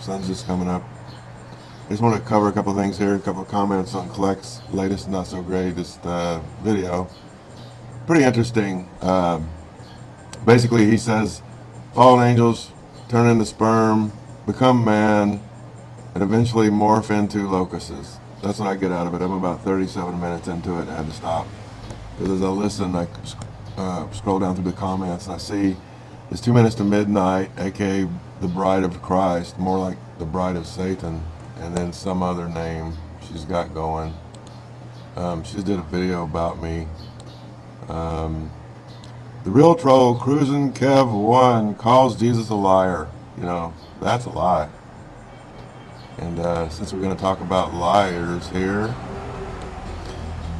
Sun's just coming up. I just want to cover a couple things here, a couple comments on Kleck's latest not so greatest uh, video. Pretty interesting. Um, basically, he says fallen angels turn into sperm, become man, and eventually morph into locusts. That's what I get out of it. I'm about 37 minutes into it. I had to stop because as I listen, I uh, scroll down through the comments and I see it's two minutes to midnight, aka the bride of Christ, more like the bride of Satan, and then some other name she's got going. Um, she did a video about me. Um, the real troll, Cruising Kev One, calls Jesus a liar. You know, that's a lie. And uh, since we're going to talk about liars here,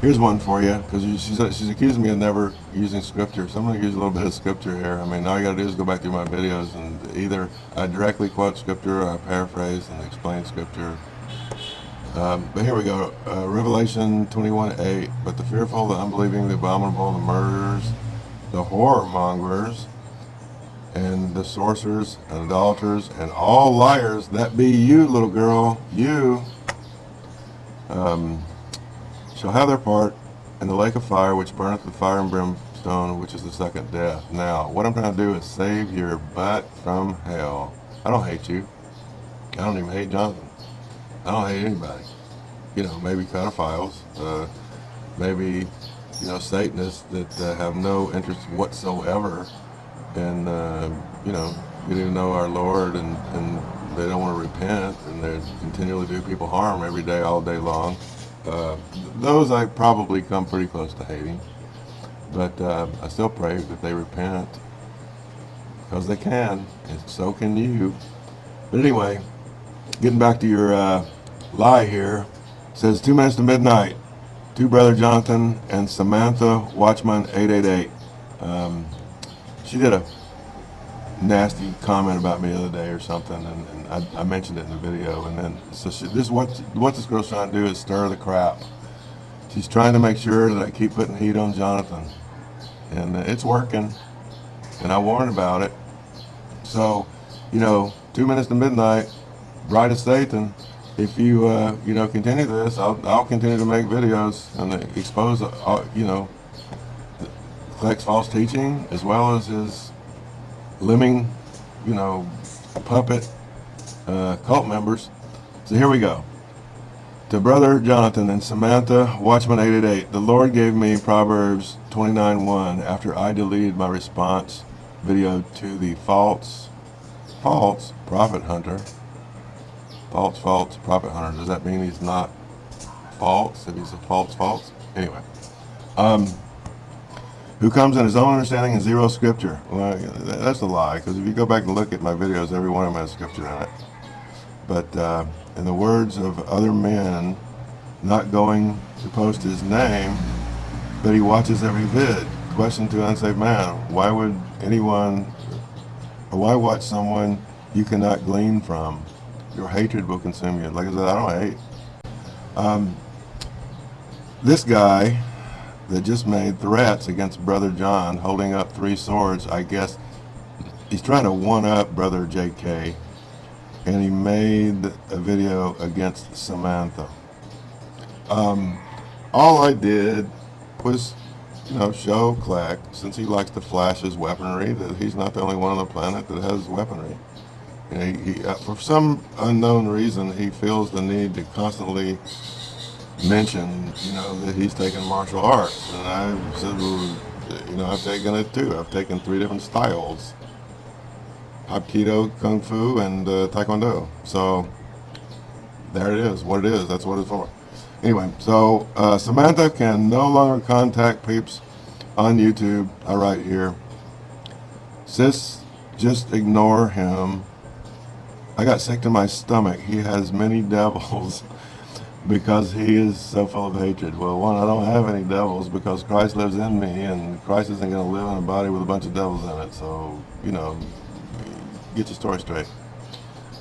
Here's one for you, because she's, she's accusing me of never using scripture. So I'm going to use a little bit of scripture here. I mean, all you got to do is go back through my videos and either I directly quote scripture or I paraphrase and explain scripture. Um, but here we go. Uh, Revelation 21 8. But the fearful, the unbelieving, the abominable, the murderers, the whoremongers, and the sorcerers, and idolaters, and all liars, that be you, little girl, you. Um, shall have their part in the lake of fire which burneth with fire and brimstone, which is the second death. Now, what I'm trying to do is save your butt from hell. I don't hate you. I don't even hate Jonathan. I don't hate anybody. You know, maybe pedophiles, uh, maybe, you know, Satanists that uh, have no interest whatsoever in, uh, you know, getting to know our Lord and, and they don't want to repent and they continually do people harm every day, all day long. Uh, those I probably come pretty close to hating. But uh, I still pray that they repent. Because they can, and so can you. But anyway, getting back to your uh, lie here. says two minutes to midnight. Two brother Jonathan and Samantha Watchman 888. Um, she did a nasty comment about me the other day or something, and, and I, I, mentioned it in the video. And then, so she, this what what this girl's trying to do is stir the crap. She's trying to make sure that I keep putting heat on Jonathan, and it's working. And I warned about it. So, you know, two minutes to midnight, bride of Satan. If you uh, you know continue this, I'll I'll continue to make videos and expose uh, you know Kleck's false teaching as well as his lemming, you know, puppet uh, cult members. So here we go. To Brother Jonathan and Samantha, Watchman 888, the Lord gave me Proverbs 29.1 after I deleted my response video to the false, false prophet hunter. False, false prophet hunter. Does that mean he's not false? If he's a false, false? Anyway. Um, who comes in his own understanding and zero scripture. Well, that's a lie, because if you go back and look at my videos, every one of them has scripture in it. But uh, in the words of other men, not going to post his name, but he watches every vid. Question to unsaved man, why would anyone, or why watch someone you cannot glean from? Your hatred will consume you. Like I said, I don't hate. Um, this guy that just made threats against Brother John, holding up three swords. I guess he's trying to one-up Brother J.K., and he made a video against Samantha. Um, all I did was, you know, show Kleck, since he likes to flash his weaponry, that he's not the only one on the planet that has weaponry. You know, he, he, uh, for some unknown reason, he feels the need to constantly mentioned, you know, that he's taken martial arts. And I said, well, you know, I've taken it too. I've taken three different styles. Hapkido, Kung Fu, and uh, Taekwondo. So there it is, what it is, that's what it's for. Anyway, so uh, Samantha can no longer contact peeps on YouTube. I write here. Sis, just ignore him. I got sick to my stomach. He has many devils because he is so full of hatred. Well, one, I don't have any devils because Christ lives in me, and Christ isn't going to live in a body with a bunch of devils in it. So, you know, get your story straight.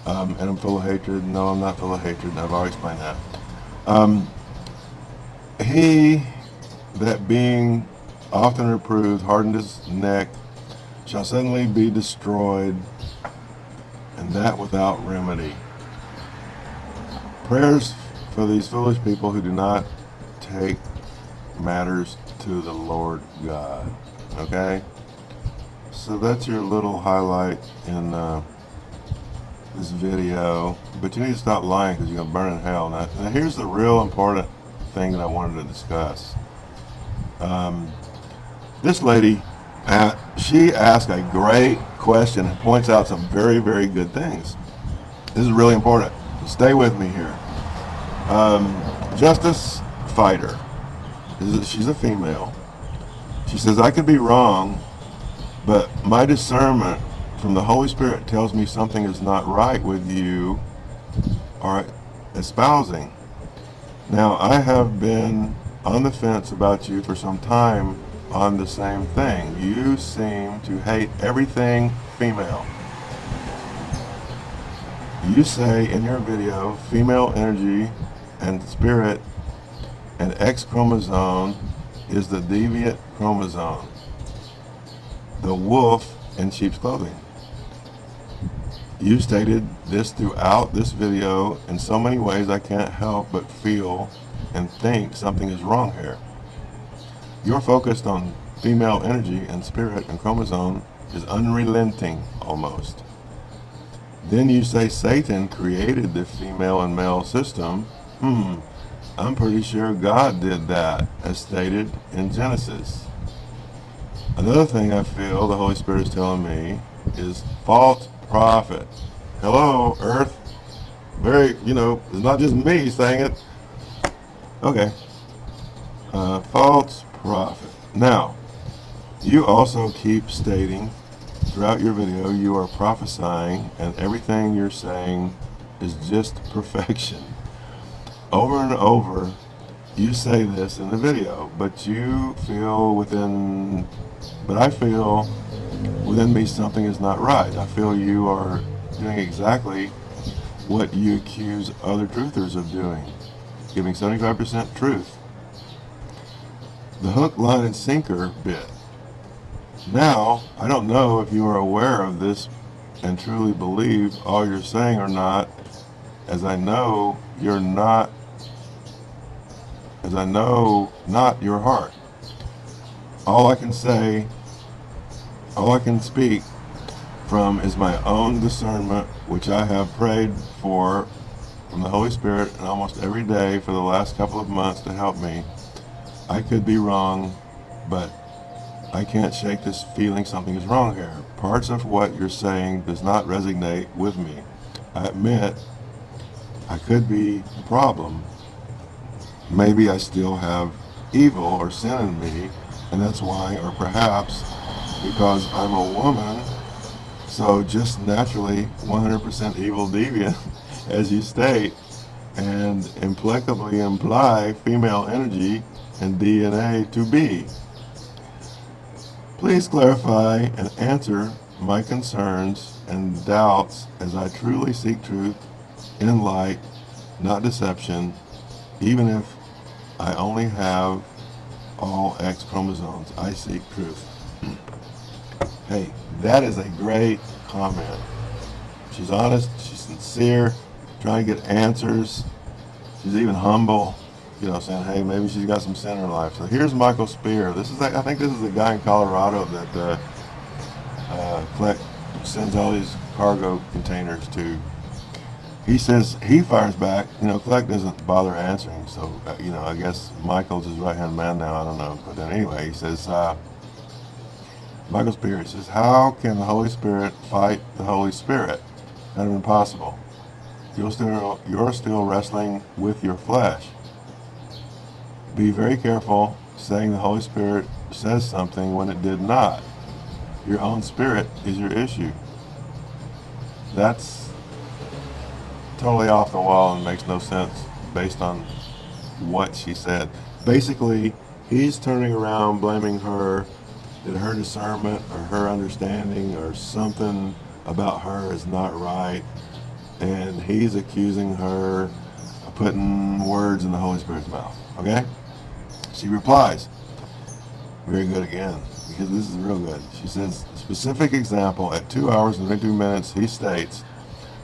Um, and I'm full of hatred. No, I'm not full of hatred. I've already explained that. Um, he that being often reproved hardened his neck shall suddenly be destroyed, and that without remedy. Prayers for these foolish people who do not take matters to the Lord God. Okay? So that's your little highlight in uh, this video. But you need to stop lying because you're going to burn in hell. Now, now, here's the real important thing that I wanted to discuss. Um, this lady, Pat, she asked a great question and points out some very, very good things. This is really important. Stay with me here. Um, Justice Fighter. She's a female. She says, I could be wrong, but my discernment from the Holy Spirit tells me something is not right with you or espousing. Now, I have been on the fence about you for some time on the same thing. You seem to hate everything female. You say in your video, female energy and spirit and X chromosome is the deviant chromosome. The wolf in sheep's clothing. You stated this throughout this video in so many ways I can't help but feel and think something is wrong here. You're focused on female energy and spirit and chromosome is unrelenting almost. Then you say Satan created the female and male system. Hmm, I'm pretty sure God did that as stated in Genesis. Another thing I feel the Holy Spirit is telling me is false prophet. Hello, earth. Very, you know, it's not just me saying it. Okay. Uh, false prophet. Now, you also keep stating throughout your video you are prophesying and everything you're saying is just perfection. Over and over, you say this in the video, but you feel within, but I feel within me something is not right. I feel you are doing exactly what you accuse other truthers of doing, giving 75% truth. The hook, line, and sinker bit. Now, I don't know if you are aware of this and truly believe all you're saying or not, as I know you're not, as I know not your heart. All I can say all I can speak from is my own discernment, which I have prayed for from the Holy Spirit and almost every day for the last couple of months to help me. I could be wrong, but I can't shake this feeling something is wrong here. Parts of what you're saying does not resonate with me. I admit I could be the problem. Maybe I still have evil or sin in me, and that's why, or perhaps because I'm a woman, so just naturally 100% evil deviant, as you state, and implacably imply female energy and DNA to be. Please clarify and answer my concerns and doubts as I truly seek truth in light, not deception, even if I only have all X chromosomes. I seek truth. Hey, that is a great comment. She's honest, she's sincere, trying to get answers. She's even humble, you know, saying, hey, maybe she's got some her life. So here's Michael Spear. This is, I think this is the guy in Colorado that uh, uh, Kleck, sends all these cargo containers to. He says he fires back. You know, Kleck doesn't bother answering. So, uh, you know, I guess Michael's his right-hand man now. I don't know. But then anyway, he says, uh, Michael Spear says, how can the Holy Spirit fight the Holy Spirit? Kind of impossible. You're still, you're still wrestling with your flesh. Be very careful saying the Holy Spirit says something when it did not. Your own spirit is your issue. That's totally off the wall and makes no sense based on what she said. Basically, he's turning around blaming her that her discernment or her understanding or something about her is not right and he's accusing her of putting words in the Holy Spirit's mouth okay She replies, very good again, because this is real good. She says, specific example, at 2 hours and 22 minutes, he states,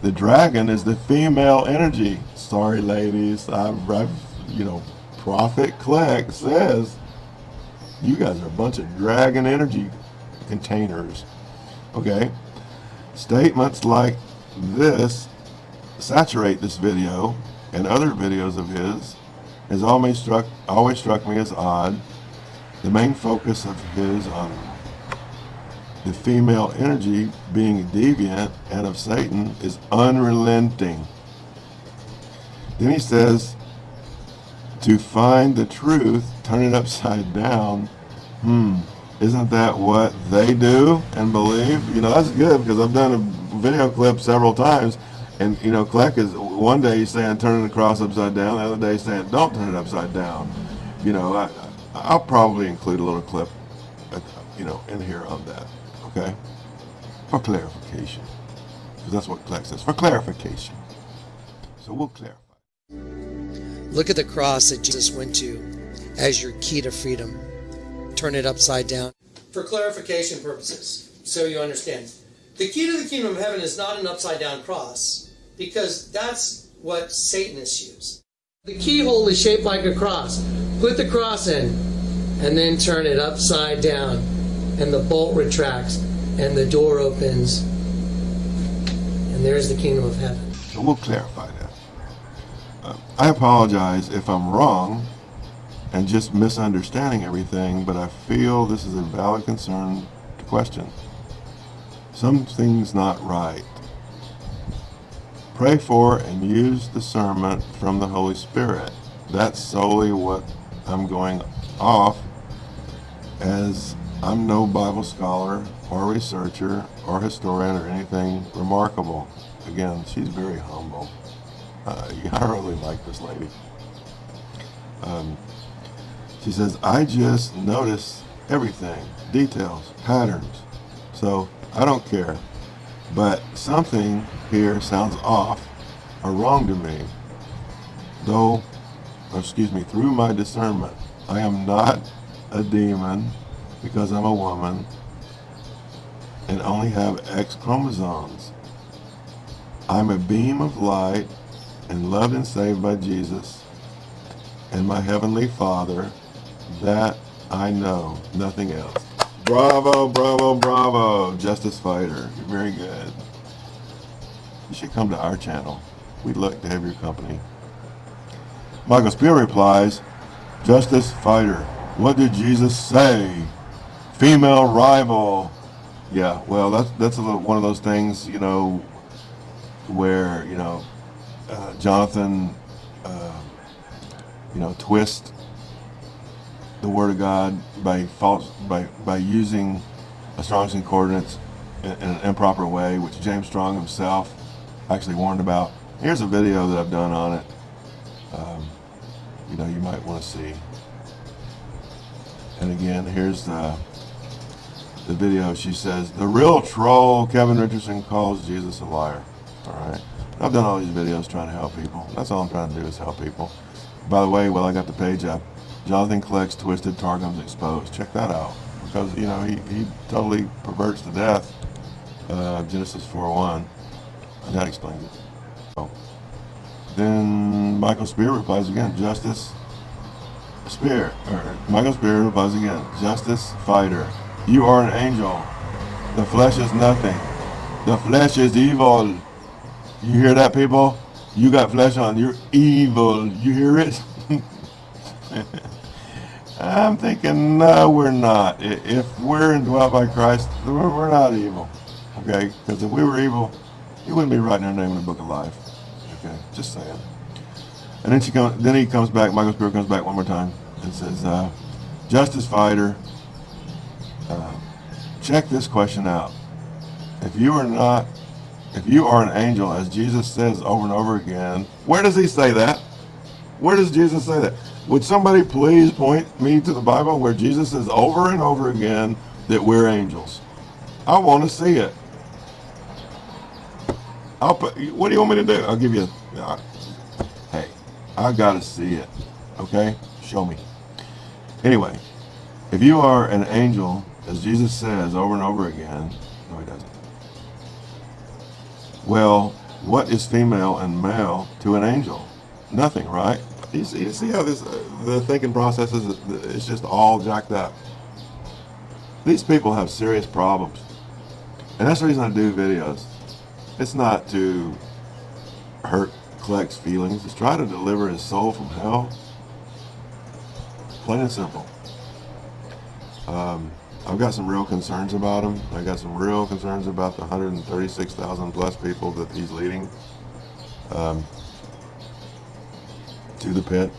the dragon is the female energy. Sorry, ladies, I've, I've you know, Prophet Kleck says, you guys are a bunch of dragon energy containers. Okay? Statements like this saturate this video and other videos of his has always struck always struck me as odd. The main focus of his on the female energy being deviant and of Satan is unrelenting. Then he says, to find the truth, turn it upside down. Hmm, isn't that what they do and believe? You know, that's good because I've done a video clip several times and you know, Kleck is one day he's saying turn the cross upside down, the other day he's saying don't turn it upside down. You know, I, I'll probably include a little clip, you know, in here on that. Okay, for clarification, because that's what Kleck says for clarification. So we'll clarify. Look at the cross that Jesus went to as your key to freedom. Turn it upside down. For clarification purposes, so you understand. The key to the kingdom of heaven is not an upside down cross, because that's what Satanists use. The keyhole is shaped like a cross. Put the cross in, and then turn it upside down, and the bolt retracts, and the door opens, and there's the kingdom of heaven. So we'll clarify that. Uh, I apologize if I'm wrong and just misunderstanding everything, but I feel this is a valid concern to question something's not right. Pray for and use discernment from the Holy Spirit. That's solely what I'm going off as I'm no Bible scholar or researcher or historian or anything remarkable. Again, she's very humble. Uh, I really like this lady. Um, she says, I just notice everything, details, patterns. So I don't care. But something here sounds off or wrong to me. Though, excuse me, through my discernment, I am not a demon because I'm a woman and only have X chromosomes. I'm a beam of light and loved and saved by Jesus and my Heavenly Father. That I know, nothing else. Bravo, bravo, bravo, Justice Fighter. You're very good. You should come to our channel. We'd like to have your company. Michael Spear replies, Justice Fighter, what did Jesus say? Female rival. Yeah, well, that's that's little, one of those things, you know, where, you know, uh, Jonathan, uh, you know, twist the Word of God by false by by using a Strong's Concordance in, in an improper way, which James Strong himself actually warned about. Here's a video that I've done on it. Um, you know, you might want to see. And again, here's the the video. She says the real troll Kevin Richardson calls Jesus a liar. All right. I've done all these videos trying to help people. That's all I'm trying to do is help people. By the way, while I got the page up, Jonathan Kleck's Twisted Targums Exposed. Check that out. Because, you know, he, he totally perverts to death uh, Genesis 4.1. And that explains it. So, then Michael Spear replies again, Justice Spear, or Michael Spear replies again, Justice Fighter, you are an angel. The flesh is nothing. The flesh is evil. You hear that, people? You got flesh on. You're evil. You hear it? I'm thinking, no, we're not. If we're indwelt by Christ, we're not evil. Okay? Because if we were evil, he wouldn't be writing our name in the book of life. Okay? Just saying. And then she comes. Then he comes back. Michael Spear comes back one more time and says, uh, "Justice fighter, check this question out. If you are not, if you are an angel, as Jesus says over and over again, where does he say that? Where does Jesus say that? Would somebody please point me to the Bible where Jesus says over and over again that we're angels? I want to see it. I'll put, what do you want me to do? I'll give you, hey, I got to see it. Okay? Show me. Anyway, if you are an angel, as Jesus says over and over again, no, he doesn't. Well, what is female and male to an angel? Nothing, right? You see, you see how this uh, the thinking process is? It's just all jacked up. These people have serious problems, and that's the reason I do videos. It's not to hurt Kleck's feelings. It's try to deliver his soul from hell. Plain and simple. Um, I've got some real concerns about him. I got some real concerns about the 136,000 plus people that he's leading um, to the pit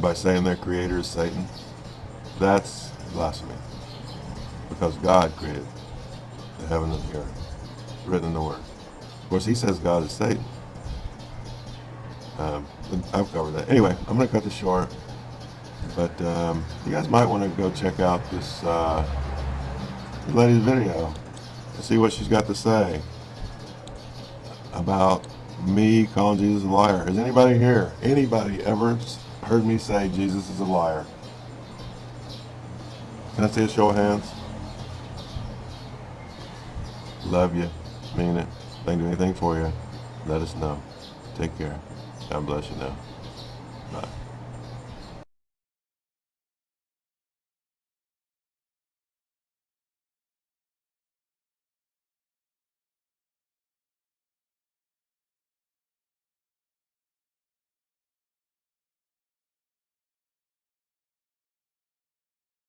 by saying their creator is Satan. That's blasphemy. Because God created the heaven and the earth. Written in the Word. Of course, he says God is Satan. Um, I've covered that. Anyway, I'm going to cut this short. But um, you guys might want to go check out this uh, lady's video and see what she's got to say about me calling Jesus a liar. Is anybody here, anybody ever heard me say Jesus is a liar? Can I see a show of hands? Love you. Mean it. Can do anything for you, let us know. Take care. God bless you now. Bye.